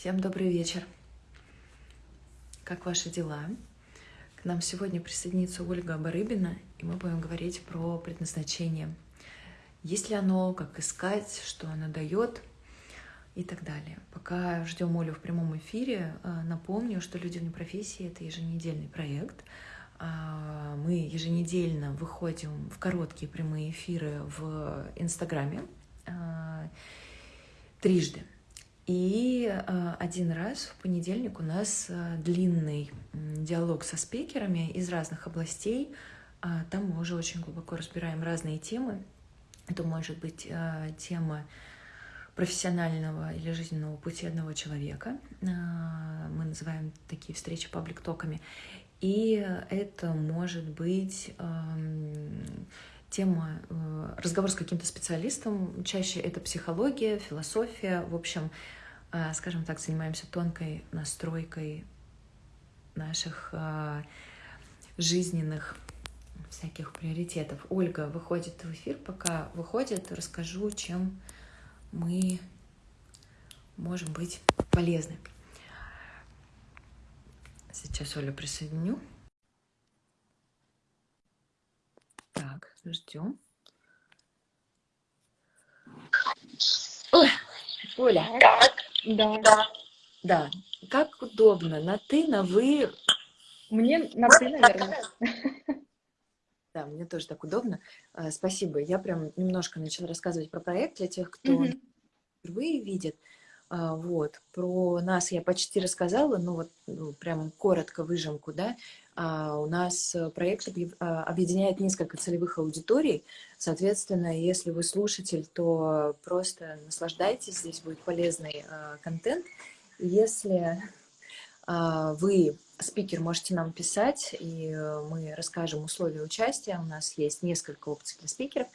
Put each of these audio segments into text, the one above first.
Всем добрый вечер. Как ваши дела? К нам сегодня присоединится Ольга Барыбина, и мы будем говорить про предназначение. Есть ли оно, как искать, что оно дает и так далее. Пока ждем Олю в прямом эфире, э, напомню, что «Люди вне профессии» — это еженедельный проект. А, мы еженедельно выходим в короткие прямые эфиры в Инстаграме а, трижды. И э, один раз в понедельник у нас э, длинный диалог со спикерами из разных областей. А, там мы уже очень глубоко разбираем разные темы. Это может быть э, тема профессионального или жизненного пути одного человека. Мы называем такие встречи паблик-токами. И это может быть тема разговор с каким-то специалистом. Чаще это психология, философия. В общем, а, скажем так, занимаемся тонкой настройкой наших а, жизненных всяких приоритетов. Ольга выходит в эфир, пока выходит, расскажу, чем мы можем быть полезны. Сейчас Олю присоединю. Так, ждем. Оля. Да. Да. Да. Как удобно, на ты, на вы. Мне на ты, наверное. Да, мне тоже так удобно. А, спасибо. Я прям немножко начала рассказывать про проект для тех, кто угу. впервые видит. А, вот. Про нас я почти рассказала, но вот ну, прям коротко выжимку, да. А, у нас проект объединяет несколько целевых аудиторий. Соответственно, если вы слушатель, то просто наслаждайтесь, здесь будет полезный контент. Если вы спикер, можете нам писать, и мы расскажем условия участия. У нас есть несколько опций для спикеров.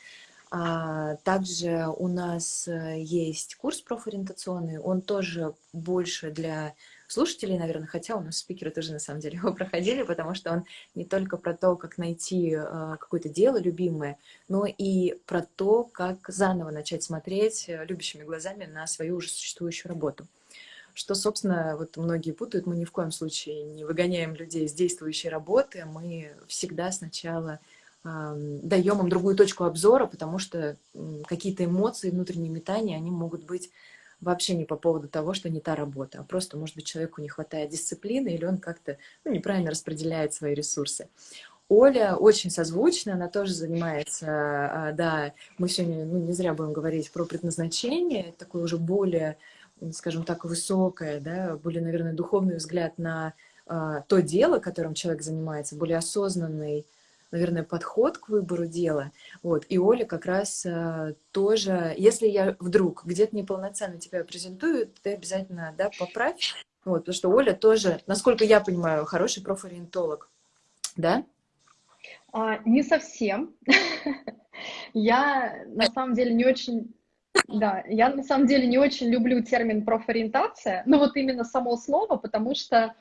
Также у нас есть курс профориентационный, он тоже больше для слушателей, наверное, хотя у нас спикеры тоже на самом деле его проходили, потому что он не только про то, как найти э, какое-то дело любимое, но и про то, как заново начать смотреть э, любящими глазами на свою уже существующую работу. Что, собственно, вот многие путают, мы ни в коем случае не выгоняем людей с действующей работы, мы всегда сначала э, даем им другую точку обзора, потому что какие-то эмоции, внутренние метания, они могут быть вообще не по поводу того, что не та работа, а просто, может быть, человеку не хватает дисциплины или он как-то ну, неправильно распределяет свои ресурсы. Оля очень созвучна, она тоже занимается, а, да, мы сегодня ну, не зря будем говорить про предназначение, такое уже более, скажем так, высокое, да, более, наверное, духовный взгляд на а, то дело, которым человек занимается, более осознанный, наверное, подход к выбору дела. Вот. И Оля как раз а, тоже, если я вдруг где-то неполноценно тебя презентую, ты обязательно да, поправь. Вот, потому что Оля тоже, насколько я понимаю, хороший профориентолог. Да? А, не совсем. Я на самом деле не очень да, я на самом деле не очень люблю термин профориентация, но вот именно само слово, потому что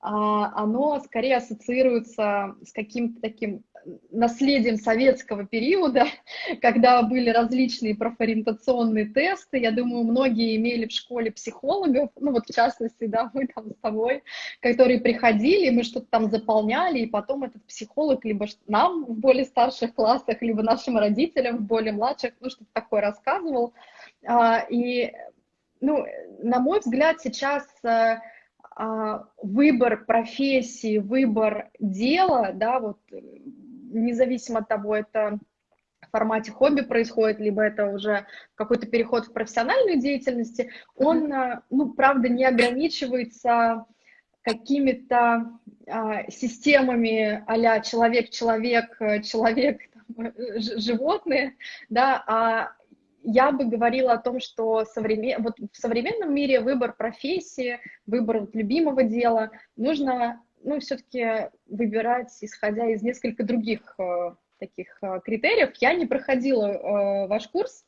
а, оно скорее ассоциируется с каким-то таким наследием советского периода, когда были различные профориентационные тесты. Я думаю, многие имели в школе психологов, ну вот в частности, да, мы там с тобой, которые приходили, мы что-то там заполняли, и потом этот психолог либо нам в более старших классах, либо нашим родителям в более младших, ну что-то такое рассказывал. А, и, ну, на мой взгляд, сейчас э, а, выбор профессии, выбор дела, да, вот независимо от того, это в формате хобби происходит, либо это уже какой-то переход в профессиональную деятельность, он, э, ну, правда, не ограничивается какими-то а, системами а человек-человек, человек, животные, да, а я бы говорила о том, что современ... вот в современном мире выбор профессии, выбор любимого дела нужно ну, все-таки выбирать, исходя из несколько других э, таких э, критериев. Я не проходила э, ваш курс,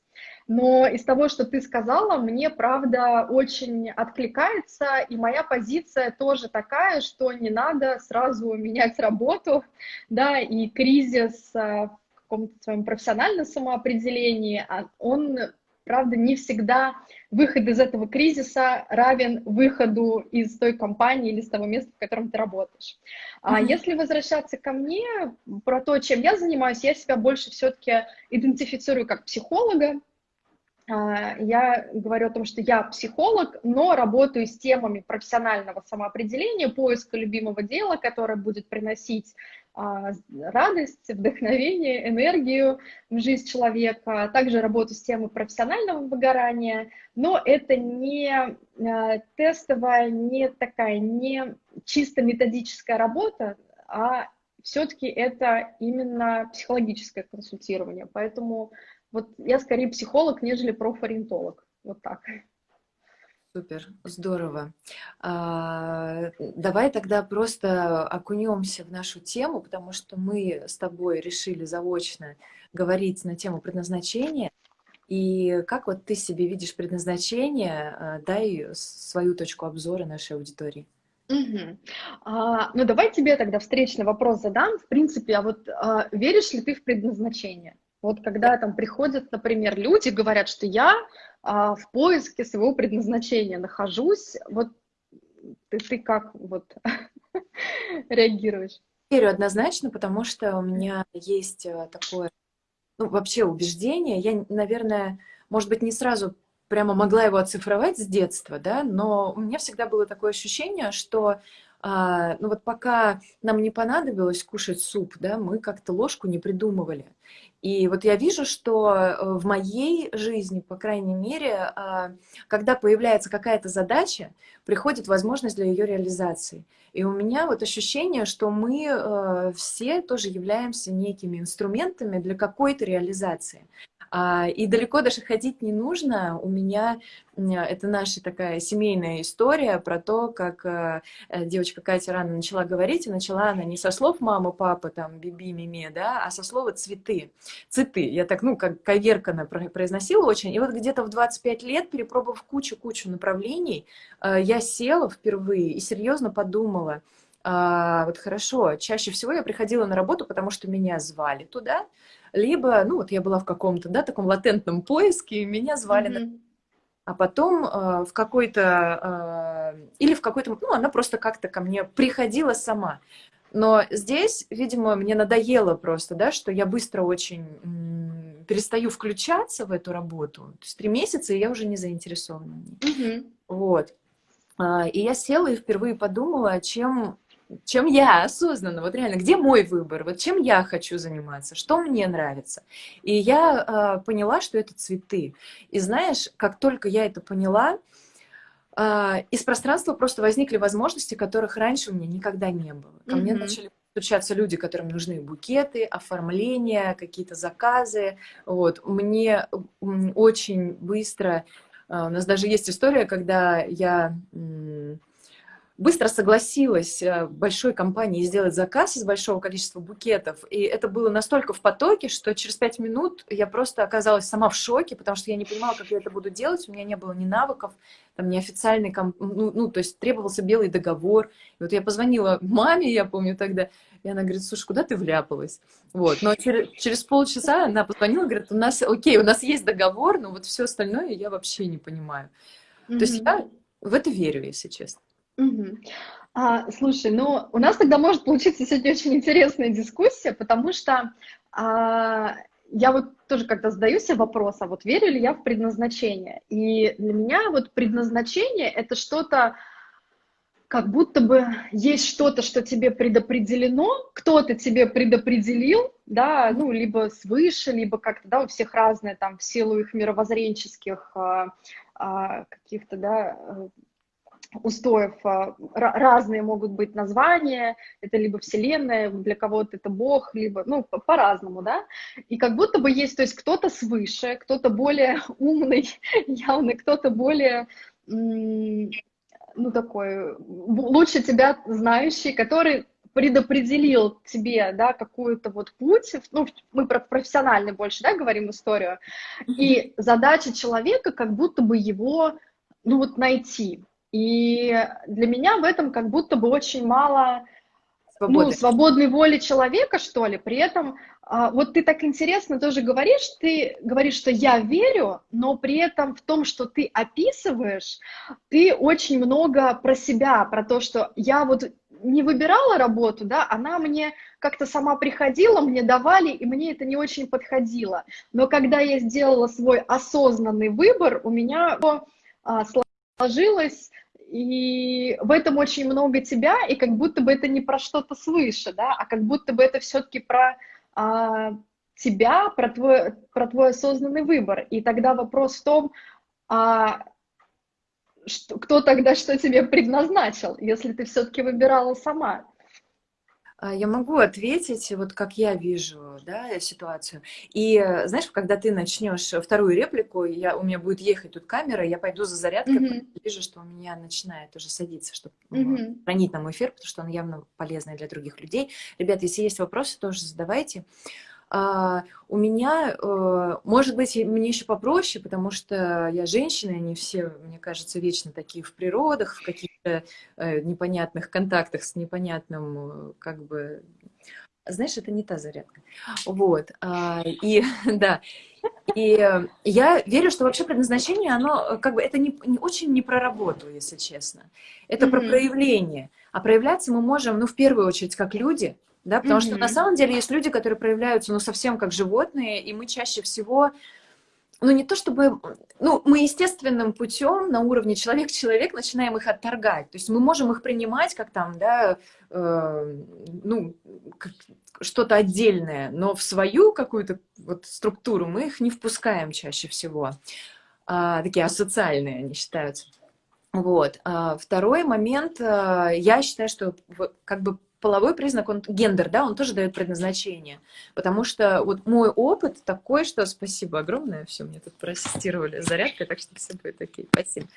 но из того, что ты сказала, мне, правда, очень откликается, и моя позиция тоже такая, что не надо сразу менять работу, да, и кризис в каком-то своем профессиональном самоопределении, а он правда, не всегда выход из этого кризиса равен выходу из той компании или с того места, в котором ты работаешь. Mm-hmm. А если возвращаться ко мне, про то, чем я занимаюсь, я себя больше все-таки идентифицирую как психолога, я говорю о том, что я психолог, но работаю с темами профессионального самоопределения, поиска любимого дела, которое будет приносить а, радость, вдохновение, энергию в жизнь человека. Также работаю с темой профессионального выгорания, но это не а, тестовая, не такая, не чисто методическая работа, а все-таки это именно психологическое консультирование. Поэтому вот я скорее психолог, нежели профориентолог. Вот так. Супер, здорово. А, давай тогда просто окунемся в нашу тему, потому что мы с тобой решили заочно говорить на тему предназначения. И как вот ты себе видишь предназначение? А, дай свою точку обзора нашей аудитории. Угу. А, ну, давай тебе тогда встречный вопрос задам. В принципе, а вот а, веришь ли ты в предназначение? Вот когда там приходят, например, люди, говорят, что я а, в поиске своего предназначения нахожусь, вот ты, ты как вот реагируешь? Верю однозначно, потому что у меня есть э, такое, ну, вообще убеждение. Я, наверное, может быть, не сразу прямо могла его оцифровать с детства, да, но у меня всегда было такое ощущение, что а, ну вот пока нам не понадобилось кушать суп, да, мы как-то ложку не придумывали. И вот я вижу, что э, в моей жизни, по крайней мере, а, когда появляется какая-то задача, приходит возможность для ее реализации. И у меня вот ощущение, что мы э, все тоже являемся некими инструментами для какой-то реализации. А, и далеко даже ходить не нужно. У меня это наша такая семейная история про то, как э, э, девочка Катя рано начала говорить, и начала она не со слов мама, папа, там, биби, миме, да, а со слова цветы. Цветы. Я так, ну, как коверканно произносила очень. И вот где-то в 25 лет, перепробовав кучу-кучу направлений, э, я села впервые и серьезно подумала, а, вот хорошо, чаще всего я приходила на работу, потому что меня звали туда, либо, ну, вот я была в каком-то, да, таком латентном поиске, и меня звали mm-hmm. на а потом э, в какой-то, э, или в какой-то, ну, она просто как-то ко мне приходила сама. Но здесь, видимо, мне надоело просто, да, что я быстро очень м, перестаю включаться в эту работу. То есть три месяца, и я уже не заинтересована. Mm-hmm. Вот. А, и я села и впервые подумала, чем чем я осознанно, вот реально, где мой выбор, вот чем я хочу заниматься, что мне нравится. И я э, поняла, что это цветы. И знаешь, как только я это поняла, э, из пространства просто возникли возможности, которых раньше у меня никогда не было. Ко mm-hmm. мне начали стучаться люди, которым нужны букеты, оформления, какие-то заказы. Вот. Мне очень быстро... Э, у нас даже есть история, когда я быстро согласилась э, большой компании сделать заказ из большого количества букетов. И это было настолько в потоке, что через пять минут я просто оказалась сама в шоке, потому что я не понимала, как я это буду делать. У меня не было ни навыков, там, ни официальный, комп... ну, ну, то есть требовался белый договор. И вот я позвонила маме, я помню тогда, и она говорит, слушай, куда ты вляпалась? Вот, но через, через полчаса она позвонила, говорит, у нас, окей, у нас есть договор, но вот все остальное я вообще не понимаю. Mm-hmm. То есть я в это верю, если честно. А, слушай, ну у нас тогда может получиться сегодня очень интересная дискуссия, потому что а, я вот тоже когда задаю себе вопрос, а вот верю ли я в предназначение? И для меня вот предназначение это что-то, как будто бы есть что-то, что тебе предопределено, кто-то тебе предопределил, да, ну, либо свыше, либо как-то, да, у всех разные там в силу их мировоззренческих а, а, каких-то, да, устоев а, разные могут быть названия, это либо Вселенная, для кого-то это Бог, либо, ну, по-разному, да, и как будто бы есть, то есть кто-то свыше, кто-то более умный, явно, кто-то более, ну, такой, лучше тебя знающий, который предопределил тебе, да, какую-то вот путь, ну, мы про профессиональный больше, да, говорим историю, и задача человека как будто бы его, ну, вот найти, и для меня в этом как будто бы очень мало свободы. Ну, свободной воли человека, что ли. При этом, а, вот ты так интересно тоже говоришь, ты говоришь, что я верю, но при этом в том, что ты описываешь, ты очень много про себя, про то, что я вот не выбирала работу, да, она мне как-то сама приходила, мне давали, и мне это не очень подходило. Но когда я сделала свой осознанный выбор, у меня а, сложилось и в этом очень много тебя, и как будто бы это не про что-то свыше, да, а как будто бы это все-таки про а, тебя, про твой, про твой осознанный выбор. И тогда вопрос в том, а, что, кто тогда что тебе предназначил, если ты все-таки выбирала сама. А, я могу ответить, вот как я вижу да, ситуацию. И знаешь, когда ты начнешь вторую реплику, я, у меня будет ехать тут камера, я пойду за зарядкой, mm-hmm. вижу, что у меня начинает уже садиться, чтобы mm-hmm. хранить нам эфир, потому что он явно полезный для других людей. Ребят, если есть вопросы, тоже задавайте. А, у меня, э, может быть, мне еще попроще, потому что я женщина, они все, мне кажется, вечно такие в природах, в каких-то э, непонятных контактах с непонятным, э, как бы, знаешь, это не та зарядка. Вот, а, и, да, и я верю, что вообще предназначение, оно как бы, это не, не очень не про работу, если честно. Это mm-hmm. про проявление. А проявляться мы можем, ну, в первую очередь, как люди, да, потому mm-hmm. что на самом деле есть люди, которые проявляются, ну, совсем как животные, и мы чаще всего, ну, не то чтобы, ну, мы естественным путем на уровне человек-человек начинаем их отторгать, то есть мы можем их принимать как там, да, э, ну, что-то отдельное, но в свою какую-то вот структуру мы их не впускаем чаще всего, а, такие асоциальные они считаются. Вот. А второй момент, а, я считаю, что как бы половой признак, он гендер, да, он тоже дает предназначение. Потому что вот мой опыт такой, что спасибо огромное, все, мне тут проассистировали зарядкой, так что все будет окей, спасибо.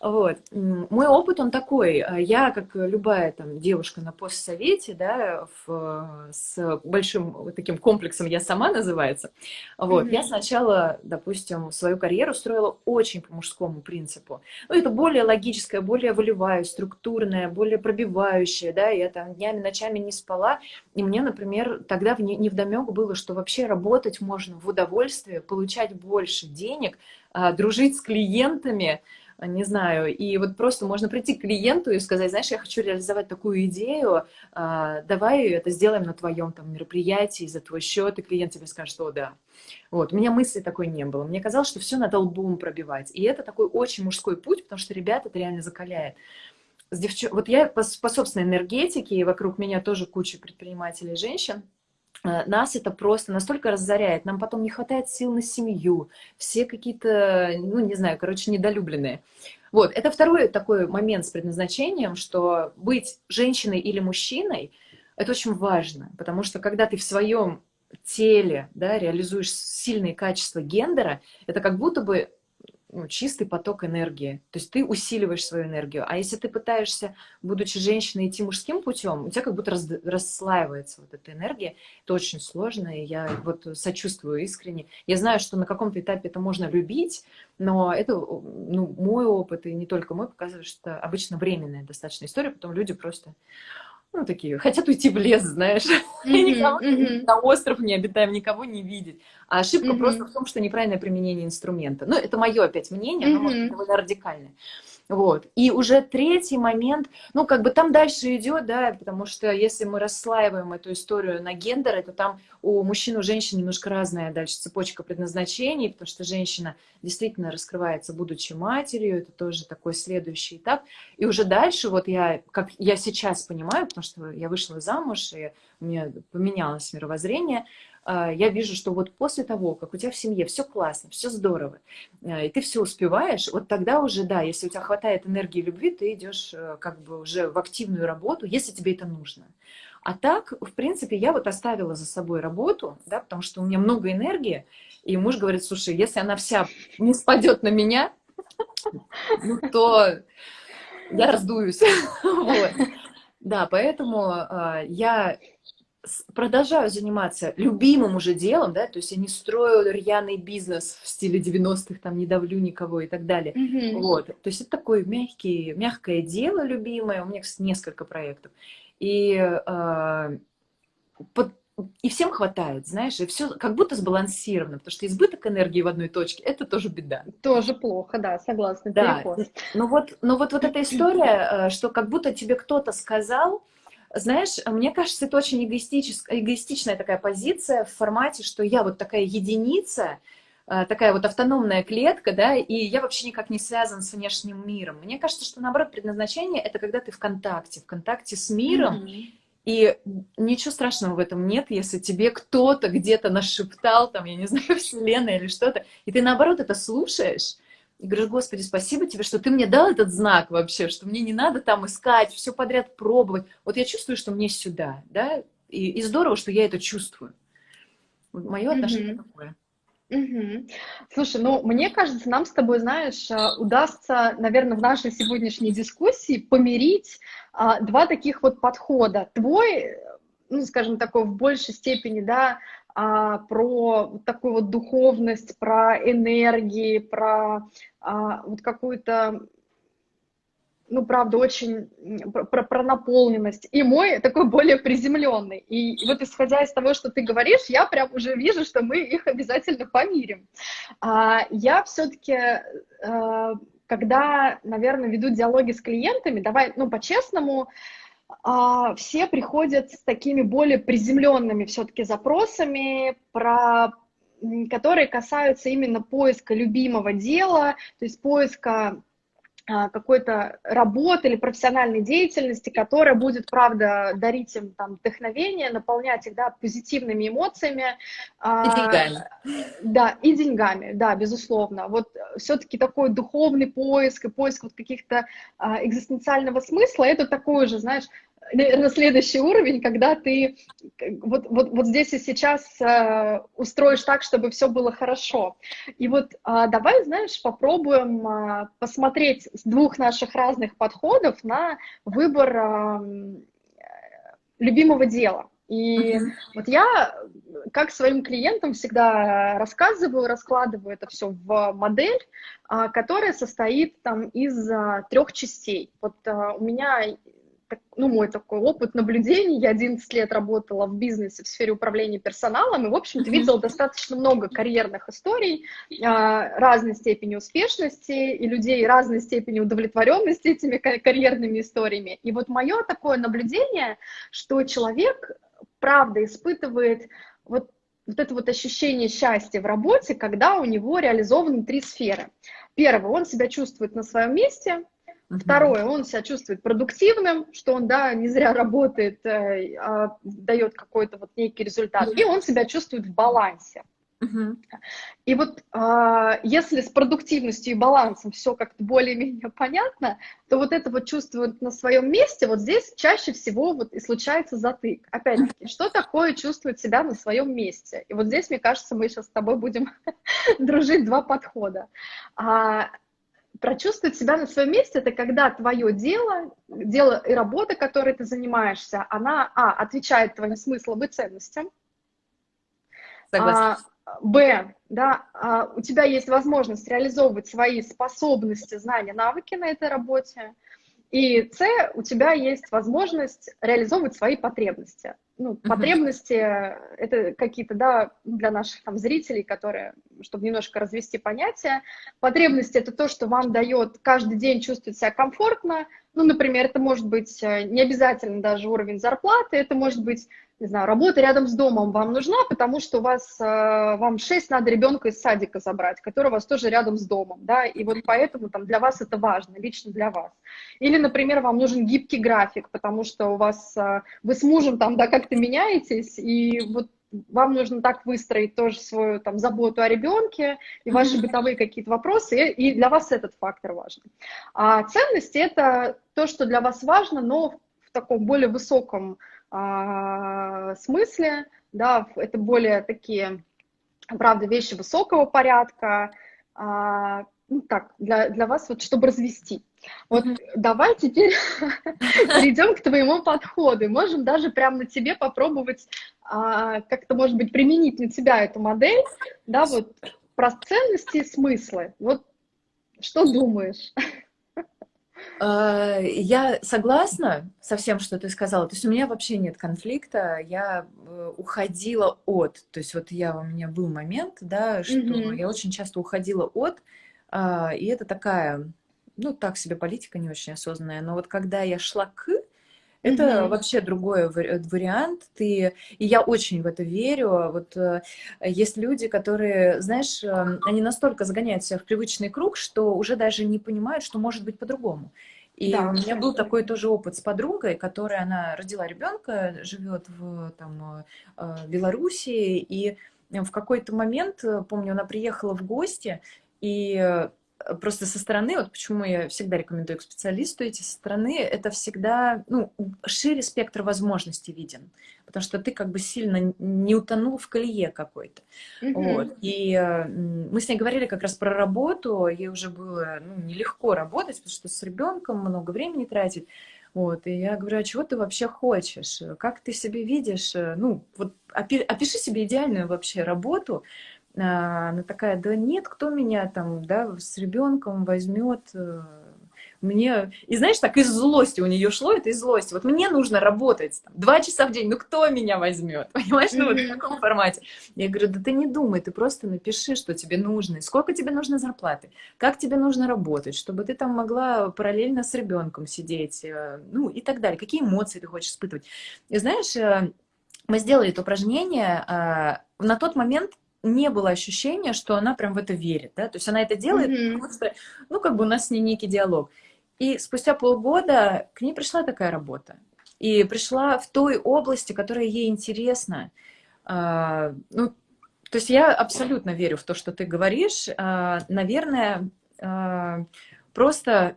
Вот. Мой опыт, он такой. Я, как любая там девушка на постсовете, да, в, с большим вот таким комплексом «я сама» называется, вот, mm-hmm. я сначала, допустим, свою карьеру строила очень по мужскому принципу. Ну, это более логическое, более волевая, структурное, более пробивающее, да, я там днями, ночами не спала, и мне, например, тогда не, не вдомек было, что вообще работать можно в удовольствие, получать больше денег, а, дружить с клиентами, не знаю, и вот просто можно прийти к клиенту и сказать, знаешь, я хочу реализовать такую идею, а, давай это сделаем на твоем там мероприятии за твой счет, и клиент тебе скажет, что да. Вот, у меня мысли такой не было. Мне казалось, что все надо лбом пробивать. И это такой очень мужской путь, потому что ребята это реально закаляет. С девч... Вот я по, по собственной энергетике, и вокруг меня тоже куча предпринимателей женщин, нас это просто настолько разоряет, нам потом не хватает сил на семью, все какие-то, ну, не знаю, короче, недолюбленные. Вот, это второй такой момент с предназначением, что быть женщиной или мужчиной, это очень важно, потому что когда ты в своем теле да, реализуешь сильные качества гендера, это как будто бы ну, чистый поток энергии. То есть ты усиливаешь свою энергию. А если ты пытаешься, будучи женщиной, идти мужским путем, у тебя как будто раз, расслаивается вот эта энергия. Это очень сложно, и я вот сочувствую искренне. Я знаю, что на каком-то этапе это можно любить, но это ну, мой опыт, и не только мой, показывает, что обычно временная достаточно история, потом люди просто ну, такие, хотят уйти в лес, знаешь, mm-hmm, никого mm-hmm. на остров не обитаем, никого не видеть. А ошибка mm-hmm. просто в том, что неправильное применение инструмента. Ну, это мое опять мнение, mm-hmm. но может, довольно радикальное. Вот. И уже третий момент, ну, как бы там дальше идет, да, потому что если мы расслаиваем эту историю на гендеры, то там у мужчин у женщин немножко разная дальше цепочка предназначений, потому что женщина действительно раскрывается, будучи матерью, это тоже такой следующий этап. И уже дальше, вот я, как я сейчас понимаю, потому что я вышла замуж, и у меня поменялось мировоззрение, я вижу, что вот после того, как у тебя в семье все классно, все здорово, э, и ты все успеваешь, вот тогда уже, да, если у тебя хватает энергии и любви, ты идешь э, как бы уже в активную работу, если тебе это нужно. А так, в принципе, я вот оставила за собой работу, да, потому что у меня много энергии, и муж говорит, слушай, если она вся не спадет на меня, ну, то я раздуюсь. Да, поэтому э, я продолжаю заниматься любимым уже делом, да, то есть я не строю рьяный бизнес в стиле 90-х, там, не давлю никого и так далее, mm-hmm. вот, то есть это такое мягкий, мягкое дело любимое, у меня, кстати, несколько проектов, и, э, под, и всем хватает, знаешь, и все как будто сбалансировано, потому что избыток энергии в одной точке – это тоже беда. Тоже плохо, да, согласна. Да, но вот, но вот, вот эта история, э, что как будто тебе кто-то сказал, знаешь, мне кажется, это очень эгоистичная такая позиция в формате, что я вот такая единица, э, такая вот автономная клетка, да, и я вообще никак не связан с внешним миром. Мне кажется, что наоборот предназначение это когда ты в контакте, в контакте с миром, mm-hmm. и ничего страшного в этом нет, если тебе кто-то где-то нашептал, там, я не знаю, вселенная или что-то, и ты наоборот это слушаешь, и говоришь, Господи, спасибо тебе, что ты мне дал этот знак вообще, что мне не надо там искать, все подряд пробовать. Вот я чувствую, что мне сюда, да, и, и здорово, что я это чувствую. Мое отношение mm-hmm. такое. Угу. Слушай, ну, мне кажется, нам с тобой, знаешь, а, удастся, наверное, в нашей сегодняшней дискуссии помирить а, два таких вот подхода. Твой, ну, скажем, такой в большей степени, да, а, про такую вот духовность, про энергии, про а, вот какую-то, ну, правда, очень про, про наполненность. И мой такой более приземленный. И, вот исходя из того, что ты говоришь, я прям уже вижу, что мы их обязательно помирим. А, я все-таки... А, когда, наверное, веду диалоги с клиентами, давай, ну, по-честному, а, все приходят с такими более приземленными все-таки запросами про которые касаются именно поиска любимого дела, то есть поиска а, какой-то работы или профессиональной деятельности, которая будет, правда, дарить им там вдохновение, наполнять их, да, позитивными эмоциями. А, и деньгами. Да, и деньгами, да, безусловно. Вот все-таки такой духовный поиск и поиск вот каких-то а, экзистенциального смысла, это такой же, знаешь, наверное, следующий уровень, когда ты вот, вот, вот здесь и сейчас э, устроишь так, чтобы все было хорошо. И вот э, давай, знаешь, попробуем э, посмотреть с двух наших разных подходов на выбор э, любимого дела. И uh-huh. вот я, как своим клиентам всегда рассказываю, раскладываю это все в модель, которая состоит там из трех частей. Вот у меня ну, мой такой опыт наблюдений. Я 11 лет работала в бизнесе в сфере управления персоналом и, в общем-то, видела достаточно много карьерных историй а, разной степени успешности и людей разной степени удовлетворенности этими карьерными историями. И вот мое такое наблюдение, что человек, правда, испытывает вот вот это вот ощущение счастья в работе, когда у него реализованы три сферы. Первое, он себя чувствует на своем месте, Второе, он себя чувствует продуктивным, что он, да, не зря работает, э, а дает какой-то вот некий результат, и он себя чувствует в балансе. И вот э, если с продуктивностью и балансом все как-то более-менее понятно, то вот это вот чувство на своем месте, вот здесь чаще всего вот и случается затык. Опять-таки, что такое чувствовать себя на своем месте? И вот здесь, мне кажется, мы сейчас с тобой будем дружить два подхода. А, прочувствовать себя на своем месте, это когда твое дело, дело и работа, которой ты занимаешься, она, а, отвечает твоим смыслам и ценностям, Согласна. А, б, да, а, у тебя есть возможность реализовывать свои способности, знания, навыки на этой работе, и С, у тебя есть возможность реализовывать свои потребности. Ну, uh-huh. потребности это какие-то, да, для наших там зрителей, которые, чтобы немножко развести понятие, потребности это то, что вам дает каждый день чувствовать себя комфортно. Ну, например, это может быть э, не обязательно даже уровень зарплаты, это может быть не знаю, работа рядом с домом вам нужна, потому что у вас, э, вам 6 надо ребенка из садика забрать, который у вас тоже рядом с домом, да, и вот поэтому там для вас это важно, лично для вас. Или, например, вам нужен гибкий график, потому что у вас, э, вы с мужем там, да, как-то меняетесь, и вот вам нужно так выстроить тоже свою там заботу о ребенке и ваши бытовые какие-то вопросы, и для вас этот фактор важен. А ценности – это то, что для вас важно, но в таком более высоком а, смысле, да, это более такие, правда, вещи высокого порядка, а, ну так, для, для вас, вот чтобы развести. Вот mm-hmm. давай теперь перейдем к твоему подходу. Можем даже прямо на тебе попробовать а, как-то, может быть, применить на тебя эту модель, да, вот про ценности и смыслы. Вот что думаешь? А, я согласна со всем, что ты сказала. То есть у меня вообще нет конфликта. Я э, уходила от. То есть вот я у меня был момент, да, что mm-hmm. я очень часто уходила от, а, и это такая, ну так себе политика не очень осознанная. Но вот когда я шла к, это mm-hmm. вообще другой э, вариант. Ты и я очень в это верю. Вот э, есть люди, которые, знаешь, э, они настолько загоняют себя в привычный круг, что уже даже не понимают, что может быть по-другому. И да, у меня был такой тоже опыт с подругой, которая она родила ребенка, живет в там Белоруссии, и в какой-то момент, помню, она приехала в гости, и просто со стороны, вот почему я всегда рекомендую к специалисту идти со стороны, это всегда, ну, шире спектр возможностей виден, потому что ты как бы сильно не утонул в колее какой-то. Mm-hmm. Вот. И э, мы с ней говорили как раз про работу, ей уже было ну, нелегко работать, потому что с ребенком много времени тратить. Вот, и я говорю, а чего ты вообще хочешь? Как ты себе видишь? Ну, вот опиши себе идеальную вообще работу, она такая, да нет, кто меня там, да, с ребенком возьмет, э, мне, и знаешь, так из злости у нее шло, это из злости, вот мне нужно работать там, два часа в день, ну кто меня возьмет, понимаешь, ну вот в таком формате. Я говорю, да ты не думай, ты просто напиши, что тебе нужно, сколько тебе нужно зарплаты, как тебе нужно работать, чтобы ты там могла параллельно с ребенком сидеть, э, ну и так далее, какие эмоции ты хочешь испытывать. И знаешь, э, мы сделали это упражнение, а, на тот момент не было ощущения, что она прям в это верит, да, то есть она это делает, mm-hmm. потому что, ну, как бы у нас с ней некий диалог. И спустя полгода к ней пришла такая работа. И пришла в той области, которая ей интересна. А, ну, то есть я абсолютно верю в то, что ты говоришь. А, наверное, а, просто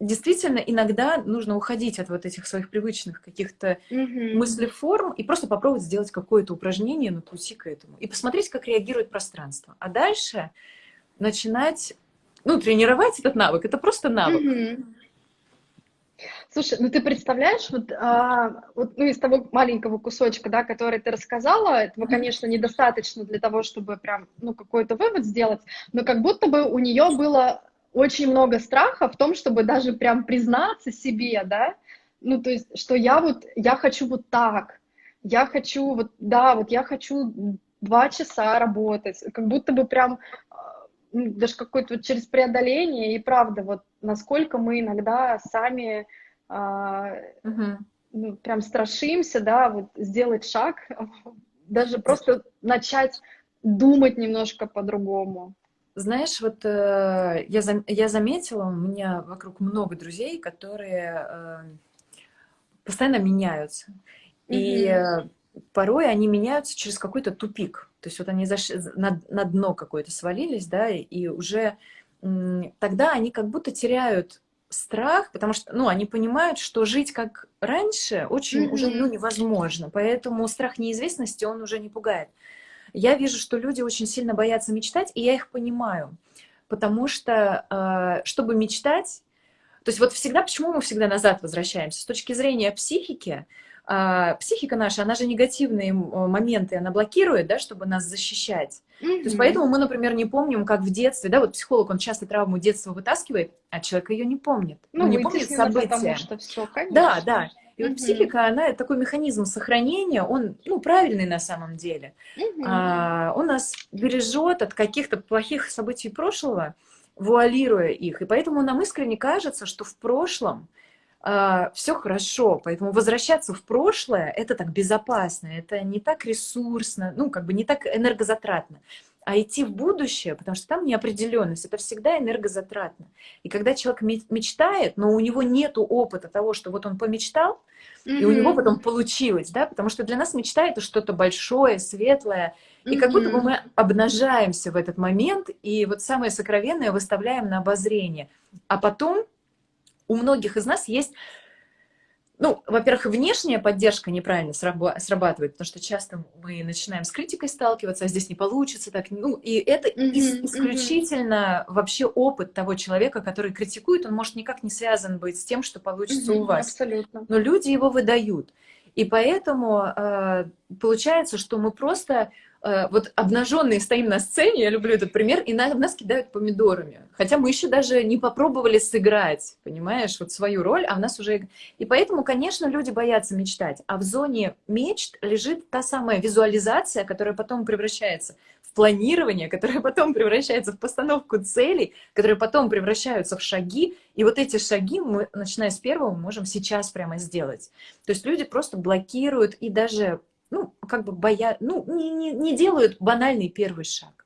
действительно иногда нужно уходить от вот этих своих привычных каких-то mm-hmm. мыслеформ и просто попробовать сделать какое-то упражнение на пути к этому и посмотреть, как реагирует пространство. А дальше начинать, ну, тренировать этот навык. Это просто навык. Mm-hmm. Слушай, ну ты представляешь, вот, а, вот ну, из того маленького кусочка, да, который ты рассказала, этого, конечно, недостаточно для того, чтобы прям, ну, какой-то вывод сделать, но как будто бы у нее было очень много страха в том, чтобы даже прям признаться себе, да, ну, то есть, что я вот, я хочу вот так, я хочу вот, да, вот я хочу два часа работать, как будто бы прям а, даже какое-то вот через преодоление, и правда, вот насколько мы иногда сами а, угу. ну, прям страшимся, да, вот сделать шаг, даже просто начать думать немножко по-другому. Знаешь, вот э, я, зам, я заметила, у меня вокруг много друзей, которые э, постоянно меняются. Mm-hmm. И э, порой они меняются через какой-то тупик. То есть вот они заш... на, на дно какое-то свалились, да, и уже тогда они как будто теряют страх, потому что, ну, они понимают, что жить как раньше очень mm-hmm. уже ну, невозможно. Поэтому страх неизвестности, он уже не пугает. Я вижу, что люди очень сильно боятся мечтать, и я их понимаю. Потому что, э, чтобы мечтать, то есть вот всегда, почему мы всегда назад возвращаемся? С точки зрения психики, а, психика наша, она же негативные моменты, она блокирует, да, чтобы нас защищать. Mm-hmm. То есть поэтому мы, например, не помним, как в детстве, да, вот психолог, он часто травму детства вытаскивает, а человек ее не помнит. Ну, он не помнит события. Потому что все, конечно. Да, да. И вот психика, она такой механизм сохранения, он ну, правильный на самом деле. А, он нас бережет от каких-то плохих событий прошлого, вуалируя их. И поэтому нам искренне кажется, что в прошлом а, все хорошо. Поэтому возвращаться в прошлое это так безопасно, это не так ресурсно, ну, как бы не так энергозатратно а идти в будущее, потому что там неопределенность, это всегда энергозатратно. И когда человек мечтает, но у него нет опыта того, что вот он помечтал, mm-hmm. и у него потом получилось, да, потому что для нас мечта это что-то большое, светлое, и как будто бы мы обнажаемся в этот момент, и вот самое сокровенное выставляем на обозрение. А потом у многих из нас есть ну, во-первых, внешняя поддержка неправильно срабатывает, потому что часто мы начинаем с критикой сталкиваться, а здесь не получится, так, ну, и это mm-hmm, исключительно mm-hmm. вообще опыт того человека, который критикует, он может никак не связан быть с тем, что получится mm-hmm, у вас. Абсолютно. Но люди его выдают. И поэтому э, получается, что мы просто вот обнаженные стоим на сцене, я люблю этот пример, и на, нас кидают помидорами. Хотя мы еще даже не попробовали сыграть, понимаешь, вот свою роль, а у нас уже... И поэтому, конечно, люди боятся мечтать. А в зоне мечт лежит та самая визуализация, которая потом превращается планирование, которое потом превращается в постановку целей, которые потом превращаются в шаги. И вот эти шаги мы, начиная с первого, можем сейчас прямо сделать. То есть люди просто блокируют и даже, ну, как бы боя... ну, не, не, не делают банальный первый шаг.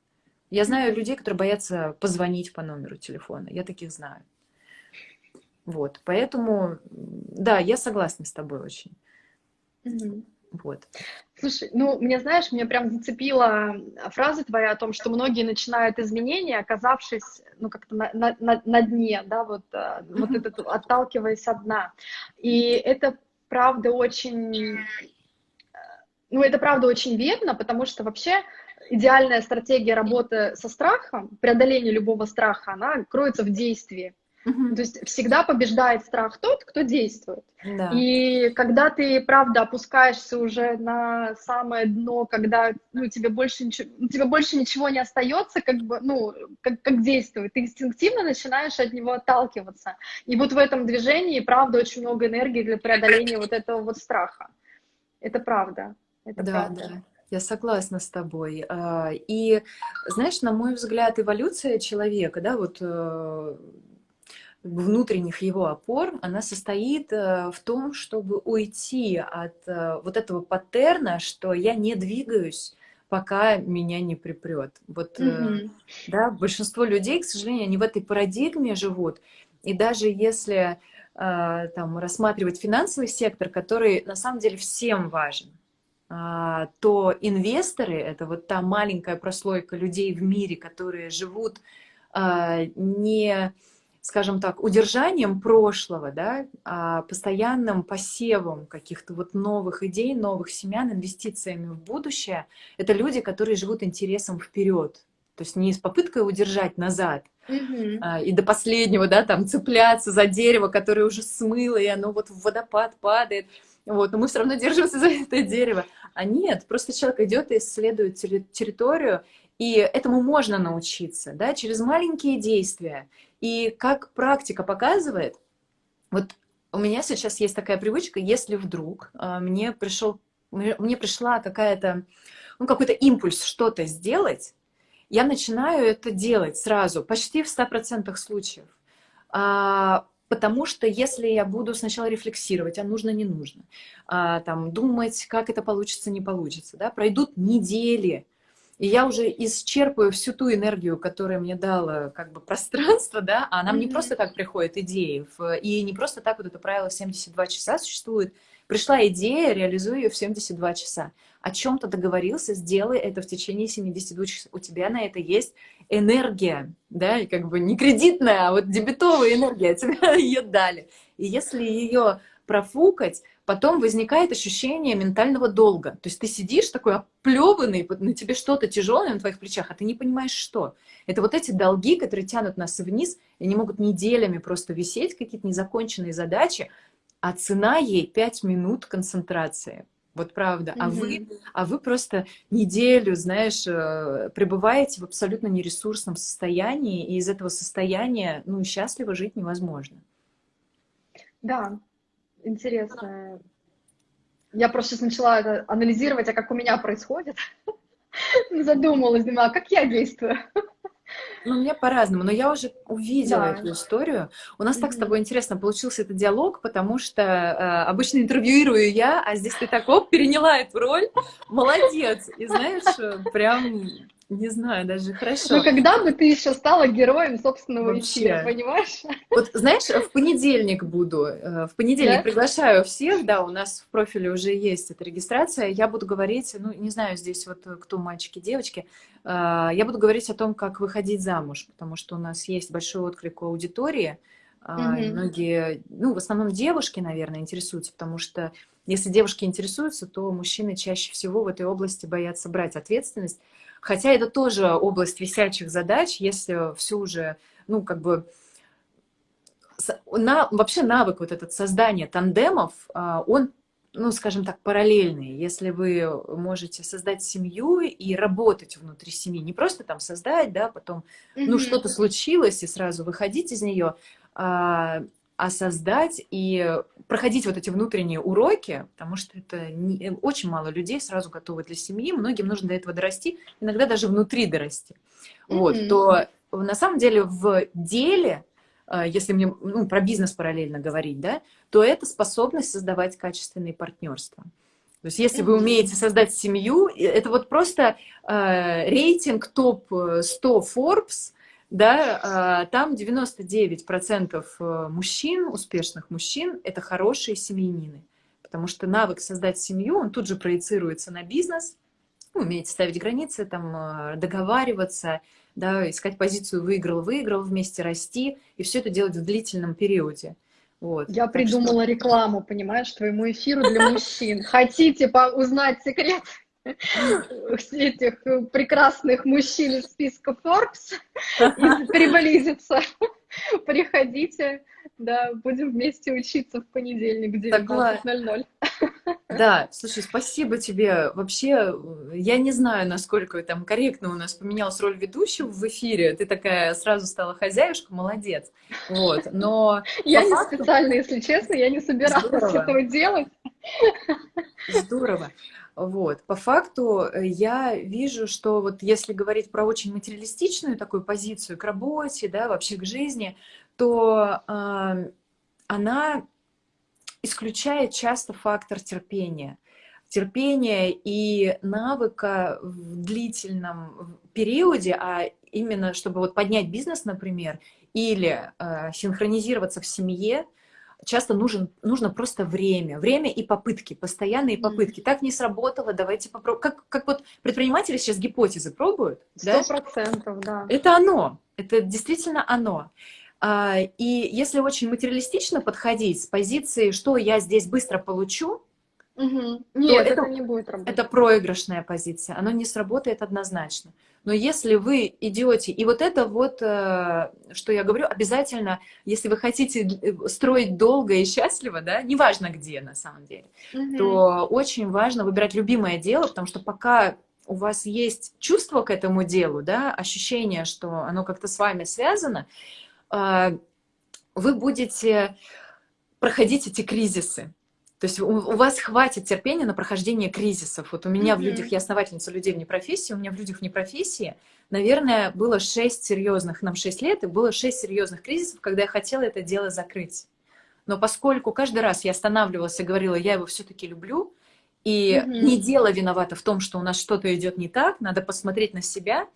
Я знаю людей, которые боятся позвонить по номеру телефона. Я таких знаю. Вот, поэтому, да, я согласна с тобой очень. Mm-hmm. Вот. Слушай, ну, мне, знаешь, мне прям зацепила фраза твоя о том, что многие начинают изменения, оказавшись, ну, как-то на, на, на дне, да, вот, mm-hmm. вот этот, отталкиваясь от дна. И это, правда, очень, ну, это, правда, очень верно, потому что вообще идеальная стратегия работы со страхом, преодоления любого страха, она кроется в действии. Угу. То есть всегда побеждает страх тот, кто действует. Да. И когда ты, правда, опускаешься уже на самое дно, когда ну, тебе, больше ничего, ну, тебе больше ничего не остается, как бы, ну, как, как действует, ты инстинктивно начинаешь от него отталкиваться. И вот в этом движении, правда, очень много энергии для преодоления вот этого вот страха. Это правда. Это да, правда. да. Я согласна с тобой. А, и, знаешь, на мой взгляд, эволюция человека, да, вот э, внутренних его опор, она состоит э, в том, чтобы уйти от э, вот этого паттерна, что я не двигаюсь, пока меня не припрет. Вот, mm-hmm. да, большинство людей, к сожалению, они в этой парадигме живут. И даже если там рассматривать финансовый сектор, который на самом деле всем важен, то инвесторы — это вот та маленькая прослойка людей в мире, которые живут не скажем так, удержанием прошлого, да, а постоянным посевом каких-то вот новых идей, новых семян, инвестициями в будущее, это люди, которые живут интересом вперед. То есть не с попыткой удержать назад, а, и до последнего, да, там цепляться за дерево, которое уже смыло, и оно вот в водопад падает. Вот, но мы все равно держимся за это дерево. А нет, просто человек идет и исследует территорию, и этому можно научиться, да, через маленькие действия. И как практика показывает, вот у меня сейчас есть такая привычка, если вдруг э, мне пришел, мне пришла какая-то, ну, какой-то импульс что-то сделать, я начинаю это делать сразу, почти в 100% случаев. Потому что если я буду сначала рефлексировать, а нужно, не нужно, а, там, думать, как это получится, не получится, да, пройдут недели, и я уже исчерпываю всю ту энергию, которая мне дала как бы пространство, да, а нам mm-hmm. не просто так приходят идеи, и не просто так вот это правило 72 часа существует. Пришла идея, реализуй ее в 72 часа. О чем-то договорился, сделай это в течение 72 часов. У тебя на это есть энергия, да, и как бы не кредитная, а вот дебетовая энергия, тебе ее дали. И если ее профукать, потом возникает ощущение ментального долга. То есть ты сидишь такой оплеванный, на тебе что-то тяжелое на твоих плечах, а ты не понимаешь, что. Это вот эти долги, которые тянут нас вниз, и не могут неделями просто висеть, какие-то незаконченные задачи, а цена ей 5 минут концентрации. Вот правда. А, mm -hmm. вы, а вы просто неделю, знаешь, э, пребываете в абсолютно нересурсном состоянии, и из этого состояния, ну, счастливо жить невозможно. Да, интересно. Я просто сейчас начала это анализировать, а как у меня происходит. Задумалась, думаю, а как я действую? Ну, у меня по-разному, но я уже увидела да. эту историю. У нас mm-hmm. так с тобой интересно получился этот диалог, потому что э, обычно интервьюирую я, а здесь ты так, оп, переняла эту роль. Молодец! И знаешь, прям не знаю, даже хорошо. Ну, когда бы ты еще стала героем собственного Вообще. эфира, понимаешь? Вот, знаешь, в понедельник буду, э, в понедельник да? приглашаю всех, да, у нас в профиле уже есть эта регистрация, я буду говорить, ну, не знаю, здесь вот кто мальчики, девочки, э, я буду говорить о том, как выходить замуж, потому что у нас есть большой отклик у аудитории, угу. многие, ну, в основном девушки, наверное, интересуются, потому что если девушки интересуются, то мужчины чаще всего в этой области боятся брать ответственность, Хотя это тоже область висячих задач, если все уже, ну, как бы, на, вообще навык вот этот создания тандемов, а, он ну, скажем так, параллельные. Если вы можете создать семью и работать внутри семьи, не просто там создать, да, потом, mm-hmm. ну, что-то случилось, и сразу выходить из нее, а, а создать и проходить вот эти внутренние уроки, потому что это не, очень мало людей сразу готовы для семьи, многим нужно до этого дорасти, иногда даже внутри дорасти. Mm-hmm. Вот, то на самом деле в деле а, если мне ну, про бизнес параллельно говорить, да, то это способность создавать качественные партнерства. То есть если вы умеете создать семью, это вот просто э, рейтинг топ-100 Forbes, да, э, там 99% э, мужчин, успешных мужчин, это хорошие семьянины. Потому что навык создать семью, он тут же проецируется на бизнес, умеете ставить границы, там, договариваться, да, искать позицию выиграл-выиграл, вместе расти, и все это делать в длительном периоде. Вот. Я придумала что... рекламу, понимаешь, твоему эфиру для мужчин. Хотите узнать секрет этих прекрасных мужчин из списка Forbes приблизиться? Приходите, да, будем вместе учиться в понедельник в 19.00. Да, слушай, спасибо тебе. Вообще, я не знаю, насколько там корректно у нас поменялась роль ведущего в эфире. Ты такая сразу стала хозяюшка, молодец. Вот, но... Я не факту... специально, если честно, я не собиралась Здорово. этого делать. Здорово. Вот. По факту э, я вижу, что вот если говорить про очень материалистичную такую позицию к работе, да, вообще к жизни, то э, она исключает часто фактор терпения. Терпения и навыка в длительном периоде, а именно чтобы вот поднять бизнес, например, или э, синхронизироваться в семье, часто нужен, нужно просто время. Время и попытки, постоянные попытки. Так не сработало, давайте попробуем. Как, как вот предприниматели сейчас гипотезы пробуют. Сто процентов, да? да. Это оно. Это действительно оно. А, и если очень материалистично подходить с позиции, что я здесь быстро получу, угу. Нет, это, это не будет работать. Это проигрышная позиция, оно не сработает однозначно. Но если вы идете, и вот это вот, э, что я говорю, обязательно, если вы хотите э, строить долго и счастливо, да, неважно где на самом деле, угу. то очень важно выбирать любимое дело, потому что пока у вас есть чувство к этому делу, да, ощущение, что оно как-то с вами связано, а, вы будете проходить эти кризисы. То есть у, у вас хватит терпения на прохождение кризисов. Вот у меня mm-hmm. в людях, я основательница людей вне профессии, у меня в людях вне профессии, наверное, было шесть серьезных, нам шесть лет, и было шесть серьезных кризисов, когда я хотела это дело закрыть. Но поскольку каждый раз я останавливалась и говорила, я его все-таки люблю, и mm-hmm. не дело виновато в том, что у нас что-то идет не так, надо посмотреть на себя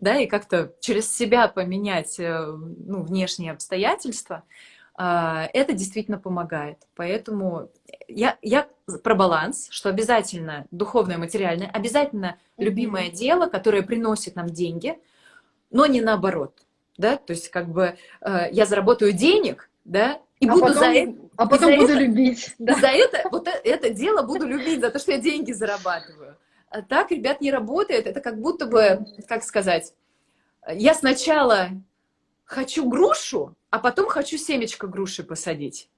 да, и как-то через себя поменять э, ну, внешние обстоятельства, это действительно помогает. Поэтому я, я про баланс, что обязательно духовное, материальное, обязательно любимое mm-hmm. дело, которое приносит нам деньги, но не наоборот. Да? То есть как бы э, я заработаю денег, да, и а буду потом, за это... А потом буду это, любить. Да. За это, вот э, это дело буду любить, за то, что я деньги зарабатываю. А так, ребят, не работает. Это как будто бы, как сказать, я сначала хочу грушу, а потом хочу семечко груши посадить.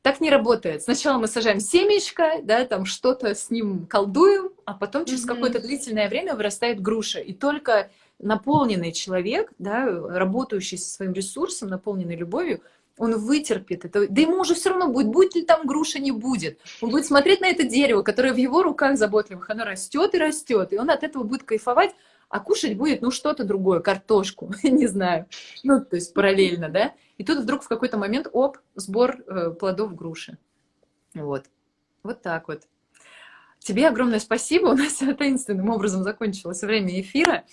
Так не работает. Сначала мы сажаем семечко, да, там что-то с ним колдуем, а потом через mm-hmm. какое-то длительное время вырастает груша. И только наполненный человек, да, работающий со своим ресурсом, наполненный любовью, он вытерпит это. Да ему уже все равно будет, будет ли там груша, не будет. Он будет смотреть на это дерево, которое в его руках заботливых, оно растет и растет, и он от этого будет кайфовать, а кушать будет, ну, что-то другое, картошку, не знаю. Ну, то есть параллельно, да? И тут вдруг в какой-то момент, оп, сбор э, плодов груши. Вот. Вот так вот. Тебе огромное спасибо. У нас таинственным образом закончилось время эфира.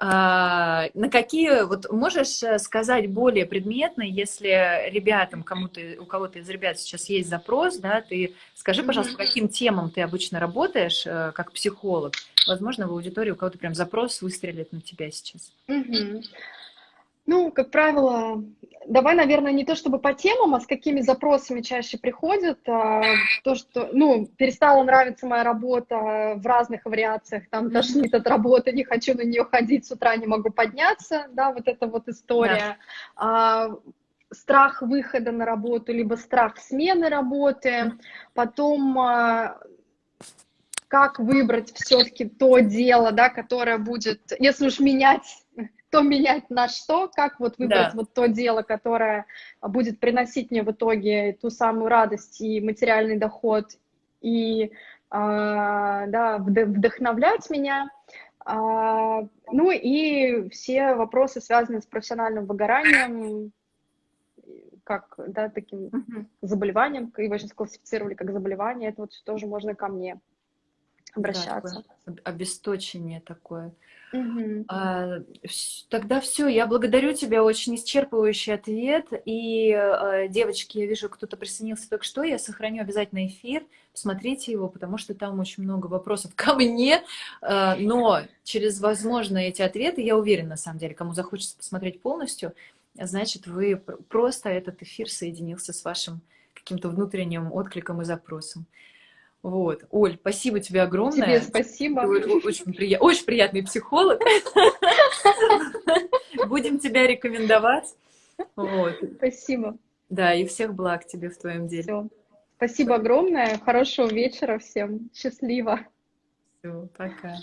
А, на какие, вот можешь э, сказать более предметно, если ребятам, кому-то, у кого-то из ребят сейчас есть запрос, да, ты скажи, пожалуйста, по каким темам ты обычно работаешь э, как психолог? Возможно, в аудитории у кого-то прям запрос выстрелит на тебя сейчас. Угу. Ну, как правило, давай, наверное, не то чтобы по темам, а с какими запросами чаще приходят. А, то, что, ну, перестала нравиться моя работа в разных вариациях, там, тошнит от работы, не хочу на нее ходить, с утра не могу подняться, да, вот эта вот история. Да. А, страх выхода на работу, либо страх смены работы, потом а, как выбрать все-таки то дело, да, которое будет, если уж менять, то менять на что, как вот выбрать да. вот то дело, которое будет приносить мне в итоге ту самую радость и материальный доход, и а, да, вдохновлять меня. А, ну и все вопросы, связанные с профессиональным выгоранием, как, да, таким заболеванием, его сейчас классифицировали как заболевание, это вот тоже можно ко мне обращаться. Да, обесточение такое. Угу. А, тогда все, я благодарю тебя, очень исчерпывающий ответ. И, а, девочки, я вижу, кто-то присоединился только что, я сохраню обязательно эфир, посмотрите его, потому что там очень много вопросов ко мне, а, но через, возможно, эти ответы, я уверена, на самом деле, кому захочется посмотреть полностью, значит, вы просто этот эфир соединился с вашим каким-то внутренним откликом и запросом. Вот. Оль, спасибо тебе огромное. Тебе спасибо. Ты очень, прия... очень приятный психолог. Будем тебя рекомендовать. Вот. Спасибо. Да, и всех благ тебе в твоем деле. Все. Спасибо огромное. Хорошего вечера всем. Счастливо. Все, пока.